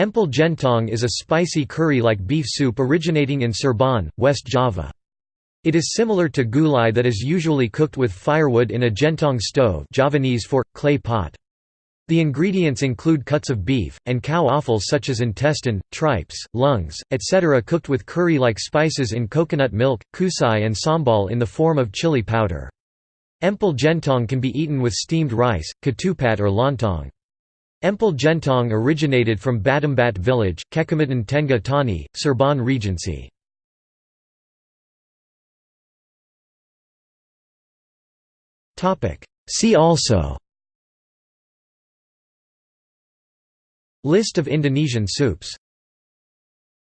Empal gentong is a spicy curry-like beef soup originating in Cirebon, West Java. It is similar to gulai that is usually cooked with firewood in a gentong stove Javanese for, clay pot. The ingredients include cuts of beef, and cow offal such as intestine, tripes, lungs, etc. cooked with curry-like spices in coconut milk, kucai and sambal in the form of chili powder. Empal gentong can be eaten with steamed rice, ketupat or lontong. Empal gentong originated from Battembat village, Kecamatan Tengah Tani, Cirebon Regency. See also. List of Indonesian soups